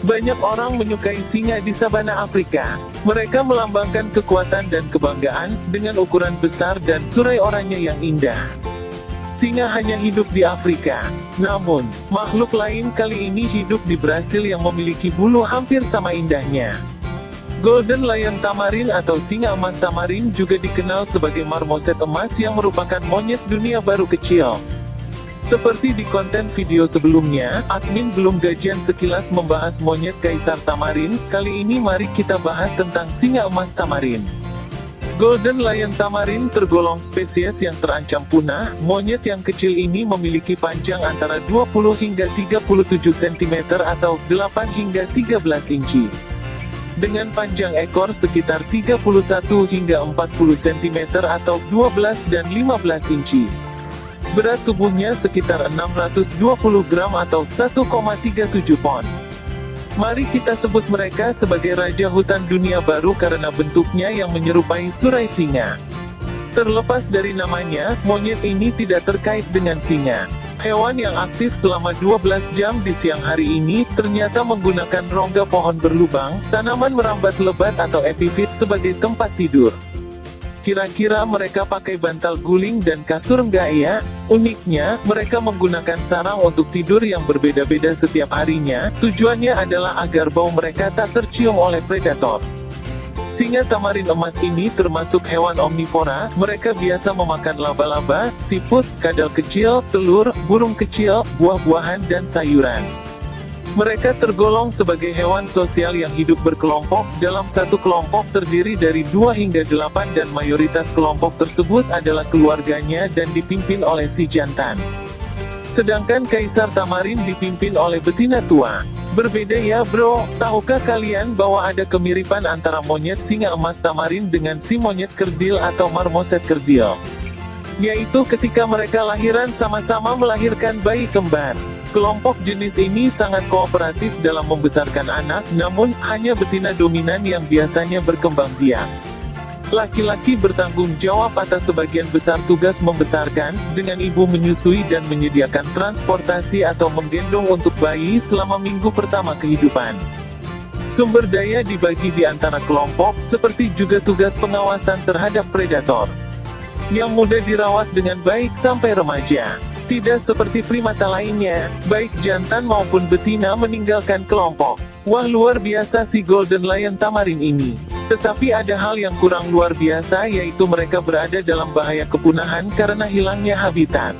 Banyak orang menyukai singa di sabana Afrika. Mereka melambangkan kekuatan dan kebanggaan, dengan ukuran besar dan surai oranye yang indah. Singa hanya hidup di Afrika. Namun, makhluk lain kali ini hidup di Brasil yang memiliki bulu hampir sama indahnya. Golden Lion Tamarin atau singa emas tamarin juga dikenal sebagai marmoset emas yang merupakan monyet dunia baru kecil. Seperti di konten video sebelumnya, admin belum gajian sekilas membahas monyet kaisar tamarin, kali ini mari kita bahas tentang singa emas tamarin. Golden Lion Tamarin tergolong spesies yang terancam punah, monyet yang kecil ini memiliki panjang antara 20 hingga 37 cm atau 8 hingga 13 inci. Dengan panjang ekor sekitar 31 hingga 40 cm atau 12 dan 15 inci. Berat tubuhnya sekitar 620 gram atau 1,37 pon. Mari kita sebut mereka sebagai Raja Hutan Dunia Baru karena bentuknya yang menyerupai surai singa. Terlepas dari namanya, monyet ini tidak terkait dengan singa. Hewan yang aktif selama 12 jam di siang hari ini, ternyata menggunakan rongga pohon berlubang, tanaman merambat lebat atau epifit sebagai tempat tidur. Kira-kira mereka pakai bantal guling dan kasur enggak ya? Uniknya, mereka menggunakan sarang untuk tidur yang berbeda-beda setiap harinya, tujuannya adalah agar bau mereka tak tercium oleh predator. Singa tamarin emas ini termasuk hewan omnivora, mereka biasa memakan laba-laba, siput, kadal kecil, telur, burung kecil, buah-buahan dan sayuran. Mereka tergolong sebagai hewan sosial yang hidup berkelompok, dalam satu kelompok terdiri dari dua hingga delapan dan mayoritas kelompok tersebut adalah keluarganya dan dipimpin oleh si jantan. Sedangkan Kaisar Tamarin dipimpin oleh betina tua. Berbeda ya bro, tahukah kalian bahwa ada kemiripan antara monyet singa emas tamarin dengan si monyet kerdil atau marmoset kerdil? Yaitu ketika mereka lahiran sama-sama melahirkan bayi kembar. Kelompok jenis ini sangat kooperatif dalam membesarkan anak, namun, hanya betina dominan yang biasanya berkembang biak. Laki-laki bertanggung jawab atas sebagian besar tugas membesarkan, dengan ibu menyusui dan menyediakan transportasi atau menggendong untuk bayi selama minggu pertama kehidupan. Sumber daya dibagi di antara kelompok, seperti juga tugas pengawasan terhadap predator. Yang mudah dirawat dengan baik sampai remaja. Tidak seperti primata lainnya, baik jantan maupun betina meninggalkan kelompok. Wah luar biasa si Golden Lion Tamarin ini. Tetapi ada hal yang kurang luar biasa yaitu mereka berada dalam bahaya kepunahan karena hilangnya habitat.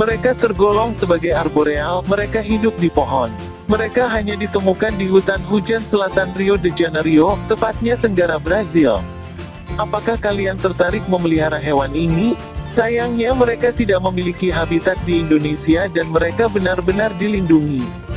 Mereka tergolong sebagai arboreal, mereka hidup di pohon. Mereka hanya ditemukan di hutan hujan selatan Rio de Janeiro, tepatnya tenggara Brazil. Apakah kalian tertarik memelihara hewan ini? Sayangnya mereka tidak memiliki habitat di Indonesia dan mereka benar-benar dilindungi.